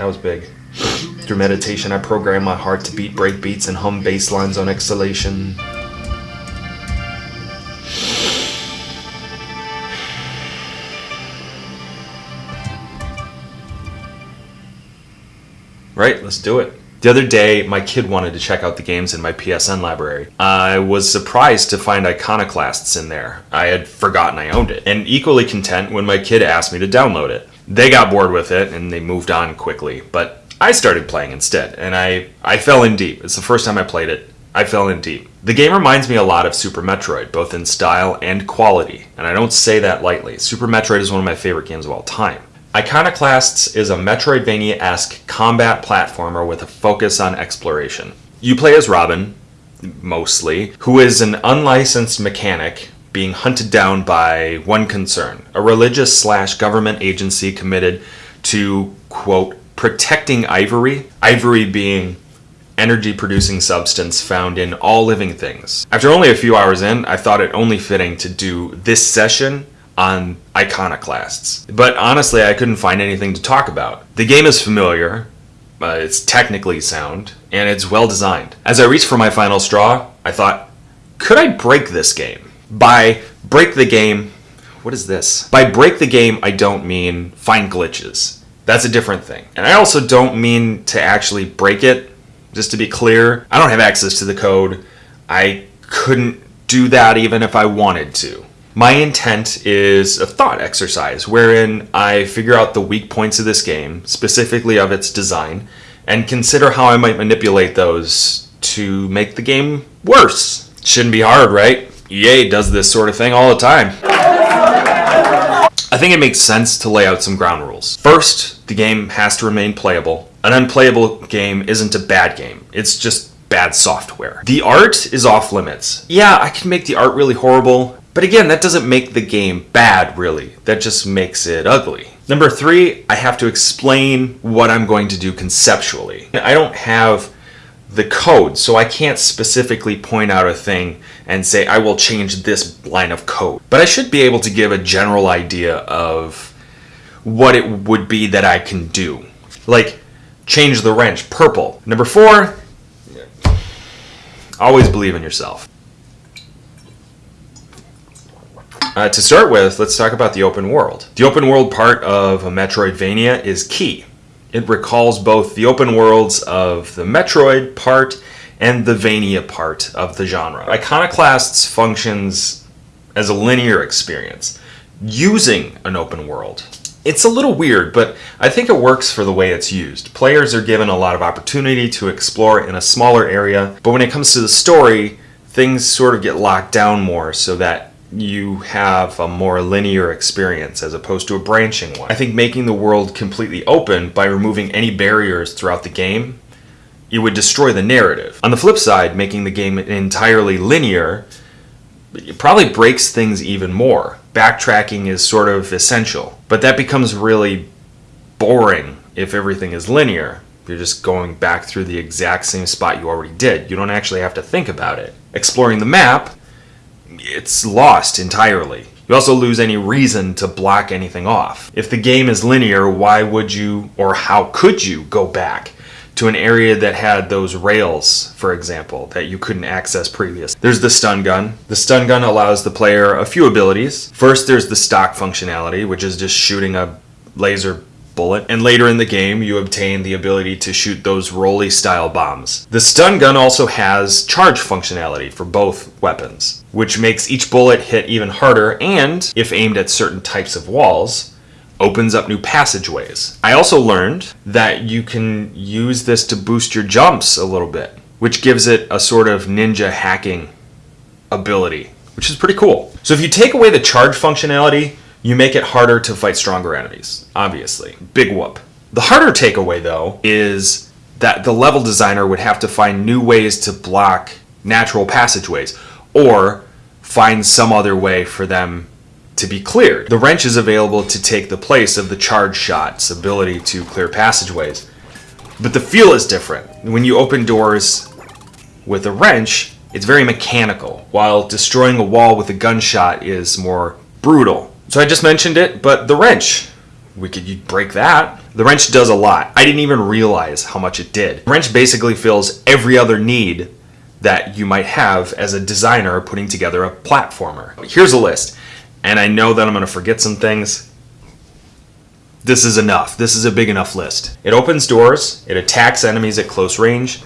that was big. Through meditation, I program my heart to beat break beats and hum bass lines on exhalation. Right, let's do it. The other day, my kid wanted to check out the games in my PSN library. I was surprised to find Iconoclasts in there. I had forgotten I owned it, and equally content when my kid asked me to download it. They got bored with it and they moved on quickly, but I started playing instead, and I, I fell in deep. It's the first time I played it. I fell in deep. The game reminds me a lot of Super Metroid, both in style and quality, and I don't say that lightly. Super Metroid is one of my favorite games of all time. Iconoclasts is a Metroidvania-esque combat platformer with a focus on exploration. You play as Robin, mostly, who is an unlicensed mechanic being hunted down by one concern, a religious slash government agency committed to, quote, protecting ivory, ivory being energy producing substance found in all living things. After only a few hours in, I thought it only fitting to do this session on iconoclasts. But honestly, I couldn't find anything to talk about. The game is familiar, uh, it's technically sound, and it's well designed. As I reached for my final straw, I thought, could I break this game? By break the game, what is this? By break the game, I don't mean find glitches. That's a different thing. And I also don't mean to actually break it. Just to be clear, I don't have access to the code. I couldn't do that even if I wanted to. My intent is a thought exercise wherein I figure out the weak points of this game, specifically of its design, and consider how I might manipulate those to make the game worse. Shouldn't be hard, right? EA does this sort of thing all the time. I think it makes sense to lay out some ground rules. First, the game has to remain playable. An unplayable game isn't a bad game. It's just bad software. The art is off limits. Yeah, I can make the art really horrible, but again, that doesn't make the game bad, really. That just makes it ugly. Number three, I have to explain what I'm going to do conceptually. I don't have the code, so I can't specifically point out a thing and say, I will change this line of code. But I should be able to give a general idea of what it would be that I can do. Like, change the wrench purple. Number four, always believe in yourself. Uh, to start with, let's talk about the open world. The open world part of a Metroidvania is key. It recalls both the open worlds of the Metroid part and the Vania part of the genre. Iconoclasts functions as a linear experience, using an open world. It's a little weird, but I think it works for the way it's used. Players are given a lot of opportunity to explore in a smaller area, but when it comes to the story, things sort of get locked down more so that you have a more linear experience as opposed to a branching one. I think making the world completely open by removing any barriers throughout the game, you would destroy the narrative. On the flip side, making the game entirely linear it probably breaks things even more. Backtracking is sort of essential, but that becomes really boring if everything is linear. You're just going back through the exact same spot you already did. You don't actually have to think about it. Exploring the map it's lost entirely. You also lose any reason to block anything off. If the game is linear, why would you or how could you go back to an area that had those rails, for example, that you couldn't access previous? There's the stun gun. The stun gun allows the player a few abilities. First, there's the stock functionality, which is just shooting a laser bullet, and later in the game you obtain the ability to shoot those rolly style bombs. The stun gun also has charge functionality for both weapons, which makes each bullet hit even harder and, if aimed at certain types of walls, opens up new passageways. I also learned that you can use this to boost your jumps a little bit, which gives it a sort of ninja hacking ability, which is pretty cool. So if you take away the charge functionality, you make it harder to fight stronger enemies, obviously. Big whoop. The harder takeaway, though, is that the level designer would have to find new ways to block natural passageways, or find some other way for them to be cleared. The wrench is available to take the place of the charge shot's ability to clear passageways. But the feel is different. When you open doors with a wrench, it's very mechanical, while destroying a wall with a gunshot is more brutal. So I just mentioned it, but the wrench. We could break that. The wrench does a lot. I didn't even realize how much it did. The wrench basically fills every other need that you might have as a designer putting together a platformer. Here's a list, and I know that I'm going to forget some things. This is enough. This is a big enough list. It opens doors, it attacks enemies at close range,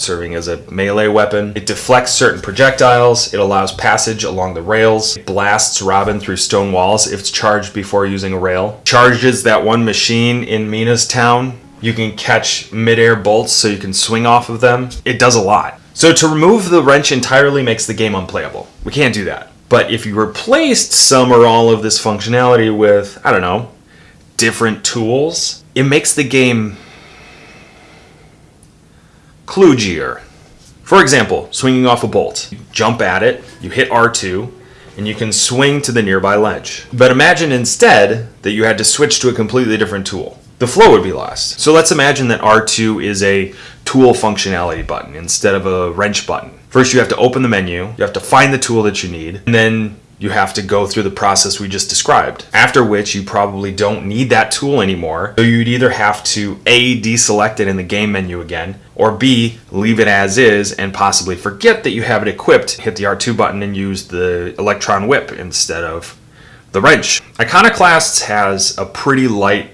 serving as a melee weapon. It deflects certain projectiles, it allows passage along the rails, it blasts Robin through stone walls if it's charged before using a rail, charges that one machine in Mina's town. You can catch midair bolts so you can swing off of them. It does a lot. So to remove the wrench entirely makes the game unplayable. We can't do that. But if you replaced some or all of this functionality with, I don't know, different tools, it makes the game kludgier. For example, swinging off a bolt. You jump at it, you hit R2, and you can swing to the nearby ledge. But imagine instead that you had to switch to a completely different tool. The flow would be lost. So let's imagine that R2 is a tool functionality button instead of a wrench button. First, you have to open the menu, you have to find the tool that you need, and then you have to go through the process we just described. After which you probably don't need that tool anymore. So you'd either have to A, deselect it in the game menu again, or B, leave it as is and possibly forget that you have it equipped, hit the R2 button and use the Electron Whip instead of the wrench. Iconoclasts has a pretty light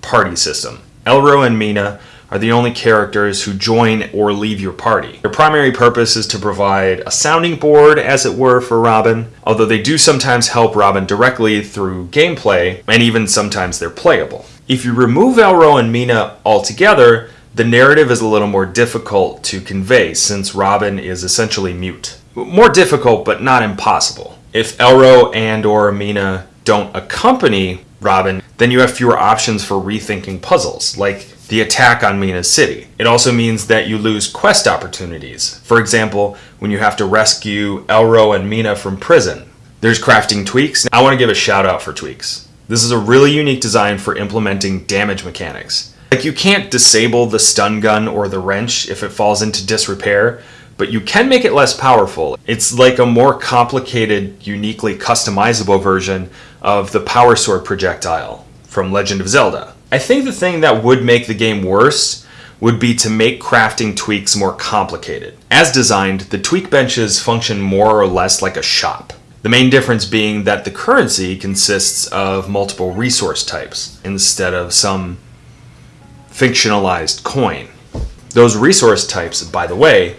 party system. Elro and Mina are the only characters who join or leave your party. Their primary purpose is to provide a sounding board, as it were, for Robin, although they do sometimes help Robin directly through gameplay, and even sometimes they're playable. If you remove Elro and Mina altogether, the narrative is a little more difficult to convey since Robin is essentially mute. More difficult, but not impossible. If Elro and or Mina don't accompany Robin, then you have fewer options for rethinking puzzles, like the attack on Mina's city. It also means that you lose quest opportunities. For example, when you have to rescue Elro and Mina from prison. There's crafting tweaks. I want to give a shout out for tweaks. This is a really unique design for implementing damage mechanics. Like you can't disable the stun gun or the wrench if it falls into disrepair, but you can make it less powerful. It's like a more complicated, uniquely customizable version of the Power Sword projectile from Legend of Zelda. I think the thing that would make the game worse would be to make crafting tweaks more complicated. As designed, the tweak benches function more or less like a shop. The main difference being that the currency consists of multiple resource types instead of some fictionalized coin. Those resource types, by the way,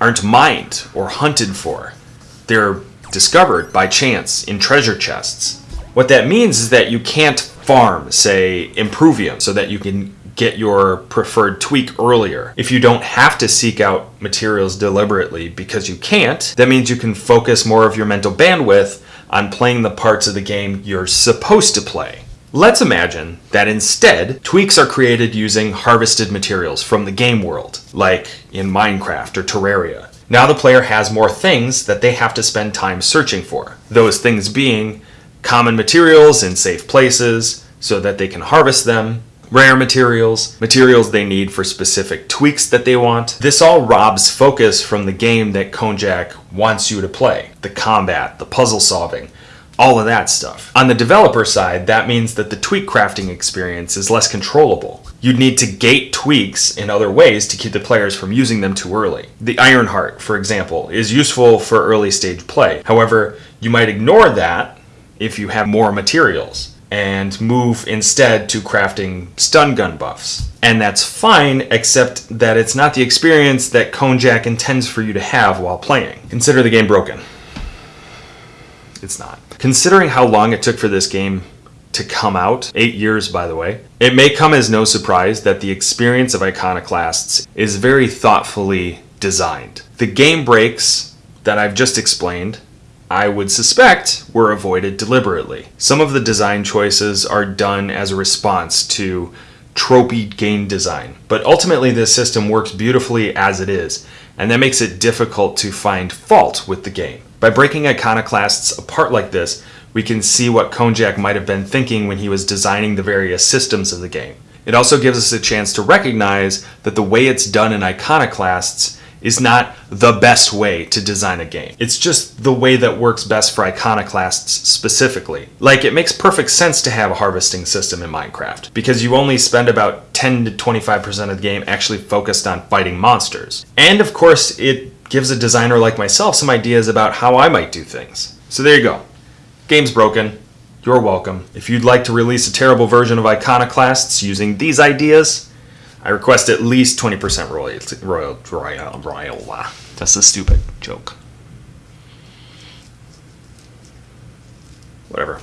aren't mined or hunted for. They're discovered by chance in treasure chests. What that means is that you can't farm, say, Improvium, so that you can get your preferred tweak earlier. If you don't have to seek out materials deliberately because you can't, that means you can focus more of your mental bandwidth on playing the parts of the game you're supposed to play. Let's imagine that instead, tweaks are created using harvested materials from the game world, like in Minecraft or Terraria. Now the player has more things that they have to spend time searching for. Those things being common materials in safe places so that they can harvest them, rare materials, materials they need for specific tweaks that they want. This all robs focus from the game that Konjak wants you to play. The combat, the puzzle solving, all of that stuff. On the developer side, that means that the tweak crafting experience is less controllable. You'd need to gate tweaks in other ways to keep the players from using them too early. The Ironheart, for example, is useful for early stage play. However, you might ignore that if you have more materials and move instead to crafting stun gun buffs. And that's fine, except that it's not the experience that Konjak intends for you to have while playing. Consider the game broken. It's not. Considering how long it took for this game to come out, eight years by the way, it may come as no surprise that the experience of Iconoclasts is very thoughtfully designed. The game breaks that I've just explained, I would suspect, were avoided deliberately. Some of the design choices are done as a response to tropey game design, but ultimately this system works beautifully as it is, and that makes it difficult to find fault with the game. By breaking iconoclasts apart like this, we can see what Konjak might have been thinking when he was designing the various systems of the game. It also gives us a chance to recognize that the way it's done in iconoclasts is not the best way to design a game. It's just the way that works best for iconoclasts specifically. Like, it makes perfect sense to have a harvesting system in Minecraft, because you only spend about 10 to 25% of the game actually focused on fighting monsters. And of course, it gives a designer like myself some ideas about how I might do things. So there you go. Game's broken. You're welcome. If you'd like to release a terrible version of Iconoclasts using these ideas, I request at least 20% royalty. Royal, royal, royal. That's a stupid joke. Whatever.